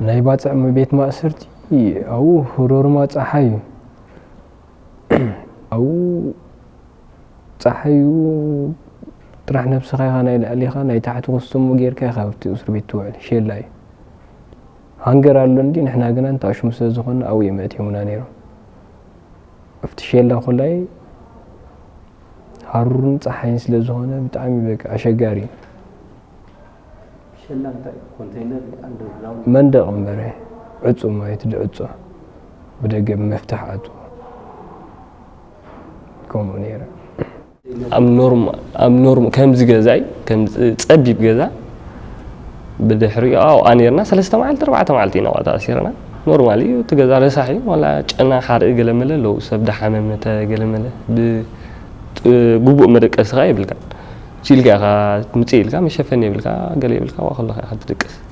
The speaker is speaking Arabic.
ناي بات ما بيت ما أسرت أو هرور ما تحيو أو تحيو تروح نفس خيها ناي لألي خا ناي تحت غصم وغير كي خافت أسر بيت توعد شيء لاي هنجر على لندن إحنا قلنا أنت عش مسازخن أو يمات يومنا نيرو أفت شيء لا خلاي هرور تحين سلزخن بتعمي بك عشقاري መንደቕ እምበረ ዕፁ ማየት ድዕፆ ብደገብ መፍትሕ ኣጡ ከምኡ ነይረ ኣብ ኖርም ከምዚ ገዛይ ፀቢብ ገዛ ብድሕሪኡ ኣብኣ ነርና ሰለስተ መዓልቲ ኣርባዕተ መዓልቲ ኢና ቋጣ ኣሲርና ኖርማሊ እዩ እቲ ገዛ ረሳሕ እዩ ዋላ ጨና ሓርኢ ገለመለ ኣለዉ ሰብ ዳሓመመተ ገለመለ ብግቡእ መደቀስኻ የብልካን شيل غا متيل كا مشافني بالكا قال لي بالكا الله حد دقس